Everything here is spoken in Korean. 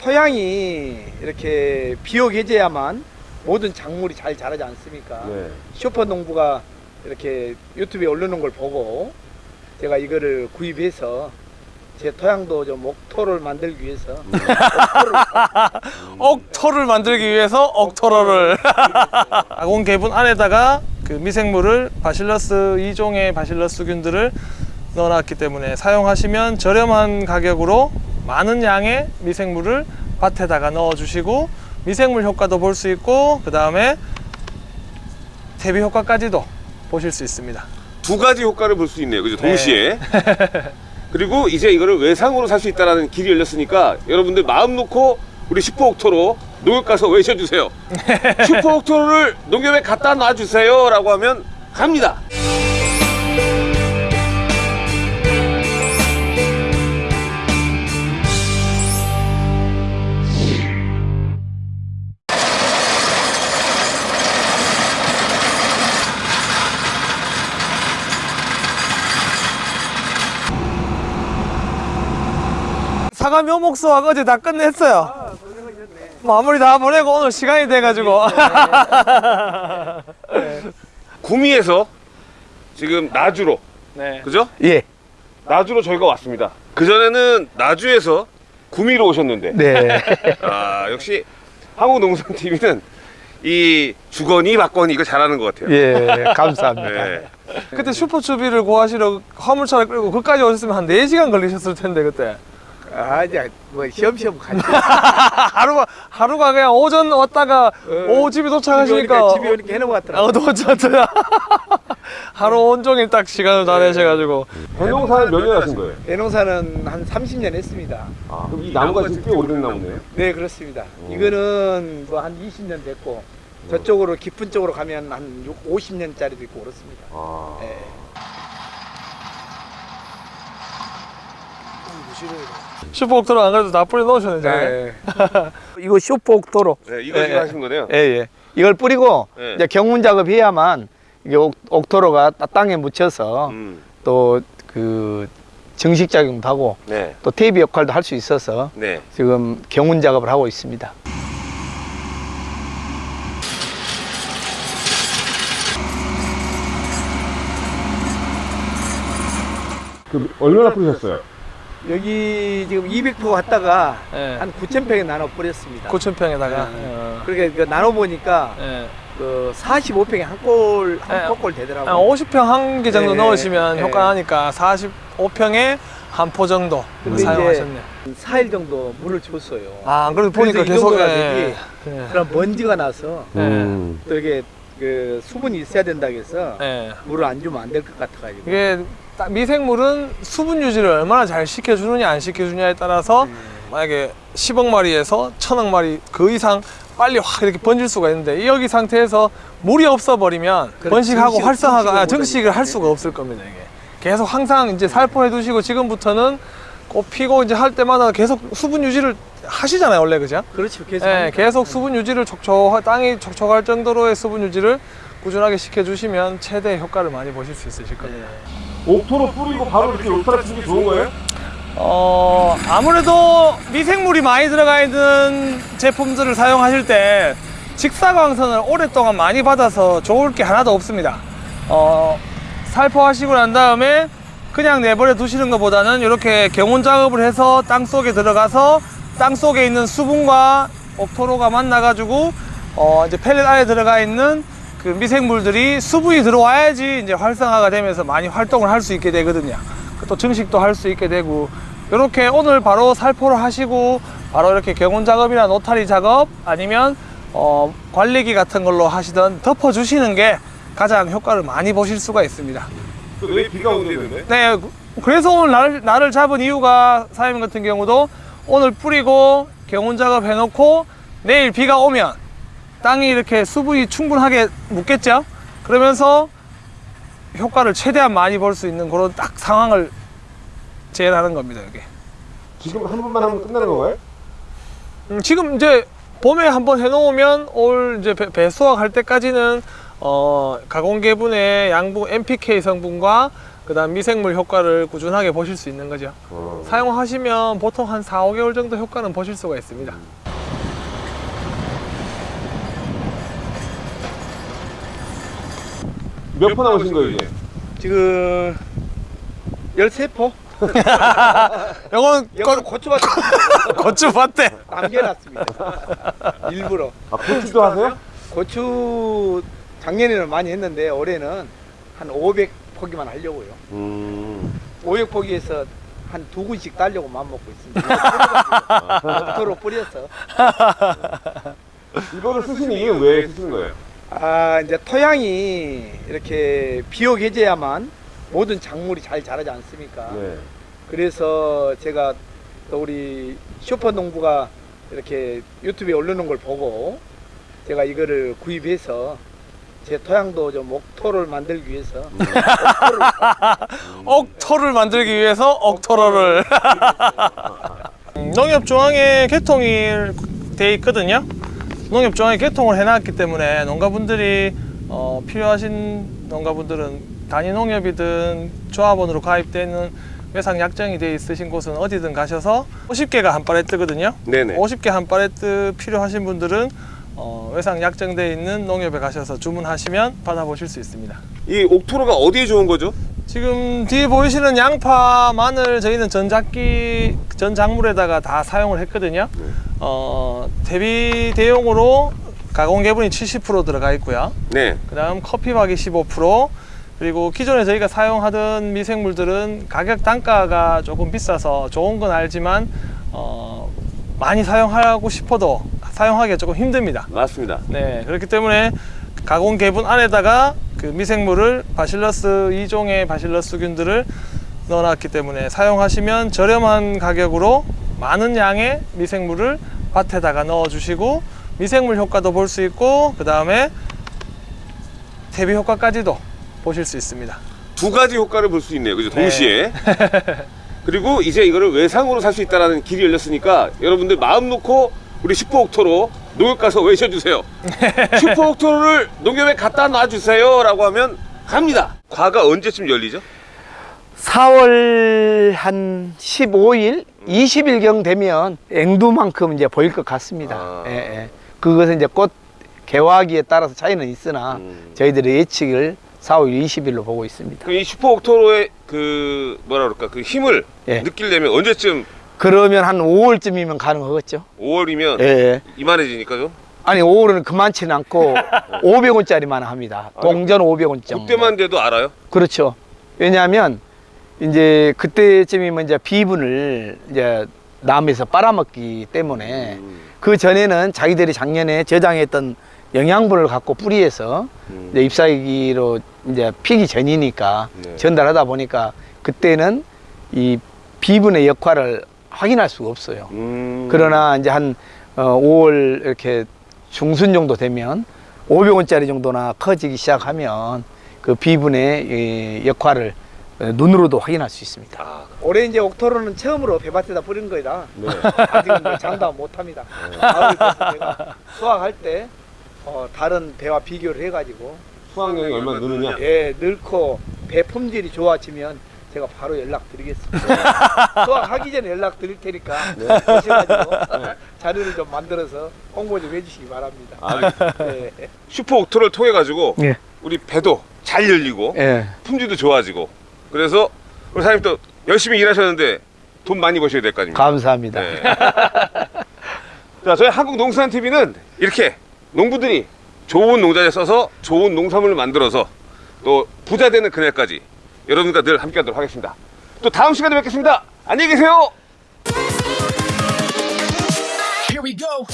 토양이 이렇게 비옥해져야만 모든 작물이 잘 자라지 않습니까? 네. 슈퍼 농부가 이렇게 유튜브에 올려놓은 걸 보고 제가 이거를 구입해서 제 토양도 좀 옥토를 만들기 위해서 옥토를 억토를 만들기 위해서 억토로를 아공 개분 안에다가 그 미생물을 바실러스 2종의 바실러스균들을 넣어놨기 때문에 사용하시면 저렴한 가격으로 많은 양의 미생물을 밭에다가 넣어주시고 미생물 효과도 볼 수 있고 그 다음에 대비 효과까지도 보실 수 있습니다. 두 가지 효과를 볼 수 있네요. 그죠? 네. 동시에. 그리고 이제 이거를 외상으로 살 수 있다는 길이 열렸으니까 여러분들 마음 놓고 우리 슈퍼옥토로 농협 가서 외쳐주세요. 슈퍼옥토를 농협에 갖다 놔주세요. 라고 하면 갑니다. 사과 묘목 수확 어제 다 끝냈어요. 마무리 다 보내고 오늘 시간이 돼가지고 구미에서 지금 나주로 네. 그죠? 예. 나주로 저희가 왔습니다. 그전에는 나주에서 구미로 오셨는데 네. 아 역시 한국농산TV는 이 주거니 받거니 이거 잘하는 것 같아요. 예, 감사합니다. 네. 그때 슈퍼추비를 구하시러 화물차를 끌고 그까지 오셨으면 한 4시간 걸리셨을 텐데 그때 아, 이제 뭐 시험시험 가지. 하루가 하루가 그냥 오전 왔다가 오후 집에 도착하시니까 집에 오니까 해놓은 것 같더라고요. 어, 도착 하루 온종일 딱 시간을 다 내셔가지고 변농사는 몇 년 하신 거예요? 대농사는 한 30년 했습니다. 아, 그럼 이 나무가 지금 꽤 오래된 나무네요? 네, 그렇습니다. 이거는 뭐 한 20년 됐고 저쪽으로 깊은 쪽으로 가면 한 6, 50년짜리도 있고 그렇습니다. 아. 네. 슈퍼옥토로 안 그래도 다 뿌려 넣으셨는데 네. 이거 슈퍼옥토로. 네, 이거 예, 지금 예. 하신 거네요? 예, 예. 이걸 뿌리고 네. 이제 경운 작업해야만 이게 옥, 옥토로가 따- 땅에 묻혀서 음, 또그 정식 작용도 하고 네, 또 테이프 역할도 할 수 있어서 네. 지금 경운 작업을 하고 있습니다. 그 얼마나 뿌리셨어요? 여기 지금 200포 갔다가 네. 한 9,000평에 나눠 뿌렸습니다. 9,000평에다가 네. 그렇게 그 나눠 보니까 예. 그 45평에 한 골, 네. 한 포골 한 되더라고요. 50평 한 개 정도 네. 넣으시면 네. 효과 나니까 45평에 한 포 정도 근데 사용하셨네. 이제 4일 정도 물을 줬어요. 아, 안 그래도 보니까 계속 예. 예. 그럼 먼지가 나서 네. 음. 또 이게 그 수분이 있어야 된다고 해서 예. 물을 안 주면 안 될 것 같아 가지고. 미생물은 수분 유지를 얼마나 잘 시켜주느냐 안 시켜주냐에 따라서 네. 만약에 10억 마리에서 1000억 마리 그 이상 빨리 확 이렇게 번질 수가 있는데 여기 상태에서 물이 없어 버리면 그렇죠. 번식하고 증식, 활성화가 증식을 아, 증식을 할. 수가 없을 겁니다 이게 계속 항상 이제 살포해 두시고 지금부터는 꽃 피고 이제 할 때마다 계속 수분 유지를 하시잖아요 원래 그죠? 그렇죠. 계속. 예, 합니다. 계속 수분 유지를 촉촉 땅이 촉촉할 정도로의 수분 유지를 꾸준하게 시켜주시면 최대 효과를 많이 보실 수 있으실 겁니다. 네. 옥토로 뿌리고 바로 이렇게 울타리 치는 게 좋은 거예요? 어, 아무래도 미생물이 많이 들어가 있는 제품들을 사용하실 때 직사광선을 오랫동안 많이 받아서 좋을 게 하나도 없습니다. 어, 살포하시고 난 다음에 그냥 내버려 두시는 것보다는 이렇게 경운 작업을 해서 땅 속에 들어가서 땅 속에 있는 수분과 옥토로가 만나가지고 어, 이제 펠렛 안에 들어가 있는 그 미생물들이 수분이 들어와야지 이제 활성화가 되면서 많이 활동을 할 수 있게 되거든요. 또 증식도 할 수 있게 되고 이렇게 오늘 바로 살포를 하시고 바로 이렇게 경운 작업이나 노타리 작업 아니면 어, 관리기 같은 걸로 하시던 덮어 주시는 게 가장 효과를 많이 보실 수가 있습니다. 왜 비가 온대는데? 네, 그래서 오늘 날, 날을 잡은 이유가 사장님 같은 경우도 오늘 뿌리고 경운 작업 해놓고 내일 비가 오면 땅이 이렇게 수분이 충분하게 묻겠죠? 그러면서 효과를 최대한 많이 볼 수 있는 그런 딱 상황을 재현하는 겁니다, 이게. 지금 한 번만 하면 끝나는 건가요? 음, 지금 이제 봄에 한번 해놓으면 올 이제 배, 배 수확할 때까지는 어, 가공계분의 양분 NPK 성분과 그 다음 미생물 효과를 꾸준하게 보실 수 있는 거죠. 어. 사용하시면 보통 한 4, 5개월 정도 효과는 보실 수가 있습니다. 몇번 남으신 거예요 이제? 지금 13포? 이건 이거는 고추밭 고추 밭대. 남겨놨습니다. 일부러. 아 고추도 하세요? 고추 작년에는 많이 했는데 올해는 한 500포기만 하려고요. 음. 500포기에서 한 두 군씩 따려고 마음먹고 있습니다. 토로 뿌려서. 이거를 쓰시는 이유는 왜 쓰시는 거예요? 아 이제 토양이 이렇게 비옥해져야만 모든 작물이 잘 자라지 않습니까? 네. 그래서 제가 또 우리 슈퍼 농부가 이렇게 유튜브에 올려놓은 걸 보고 제가 이거를 구입해서 제 토양도 좀 옥토를 만들기 위해서 옥토를 억토를 만들기 위해서 억토로를 농협 중앙에 개통이 돼 있거든요 농협중앙에 개통을 해놨기 때문에 농가분들이 어, 필요하신 농가분들은 단위 농협이든 조합원으로 가입되는 외상 약정이 돼 있으신 곳은 어디든 가셔서 50개가 한 팔레트거든요 네네. 50개 한 팔레트 필요하신 분들은 어, 외상 약정돼 있는 농협에 가셔서 주문하시면 받아보실 수 있습니다 이 옥토로가 어디에 좋은 거죠? 지금 뒤에 보이시는 양파, 마늘 저희는 전작기 전 작물에다가 다 사용을 했거든요. 어, 대비 대용으로 가공 개분이 70% 들어가 있고요. 네. 그 다음 커피박이 15% 그리고 기존에 저희가 사용하던 미생물들은 가격 단가가 조금 비싸서 좋은 건 알지만 어, 많이 사용하고 싶어도 사용하기가 조금 힘듭니다. 맞습니다. 네, 그렇기 때문에 가공 개분 안에다가 그 미생물을 바실러스 2종의 바실러스균들을 넣어놨기 때문에 사용하시면 저렴한 가격으로 많은 양의 미생물을 밭에다가 넣어주시고 미생물 효과도 볼 수 있고 그 다음에 대비 효과까지도 보실 수 있습니다. 두 가지 효과를 볼 수 있네요. 그죠? 네. 동시에. 그리고 이제 이거를 외상으로 살 수 있다는 길이 열렸으니까 여러분들 마음 놓고 우리 슈퍼옥토로 농협 가서 외쳐주세요. 슈퍼옥토로를 농협에 갖다 놔주세요. 라고 하면 갑니다. 과가 언제쯤 열리죠? 4월 한 15일, 20일경 되면 앵두만큼 이제 보일 것 같습니다. 아. 예, 예. 그것은 이제 꽃 개화기에 따라서 차이는 있으나 음. 저희들의 예측을 4월 20일로 보고 있습니다. 그이 슈퍼 옥토로의 그 뭐라 그럴까 그 힘을 예. 느끼려면 언제쯤 그러면 한 5월쯤이면 가능하겠죠? 5월이면 예, 예. 이만해지니까요. 아니 5월은 그만치는 않고 500원짜리만 합니다. 동전 500원 정도. 그때만 돼도 알아요. 그렇죠. 왜냐하면 이제 그때쯤이면 이제 비분을 이제 남에서 빨아먹기 때문에 음. 그 전에는 자기들이 작년에 저장했던 영양분을 갖고 뿌리에서 음. 이제 잎사귀로 이제 피기 전이니까 네. 전달하다 보니까 그때는 이 비분의 역할을 확인할 수가 없어요. 음. 그러나 이제 한 어, 5월 이렇게 중순 정도 되면 500원짜리 정도나 커지기 시작하면 그 비분의 이 역할을 어, 눈으로도 확인할 수 있습니다. 아, 올해 이제 옥토로는 처음으로 배밭에다 뿌린 거라 네. 아직은 뭐 장담 못합니다. 돼서 제가 수확할 때 어, 다른 배와 비교를 해가지고 수확량이 얼마나 느느냐? 예 넣고 배 품질이 좋아지면 제가 바로 연락 드리겠습니다. 수확하기 전에 연락 드릴 테니까 오셔가지고 자료를 좀 만들어서 홍보 좀 해주시기 바랍니다. 아, 예. 슈퍼 옥토를 통해 가지고 예. 우리 배도 잘 열리고 예. 품질도 좋아지고 그래서 우리 사장님 또 열심히 일하셨는데 돈 많이 버셔야 될 거 아닙니까? 감사합니다. 네. 자, 저희 한국농산TV는 이렇게 농부들이 좋은 농자재 써서 좋은 농산물을 만들어서 또 부자 되는 그날까지 여러분과 늘 함께 하도록 하겠습니다. 또 다음 시간에 뵙겠습니다. 안녕히 계세요. Here we go.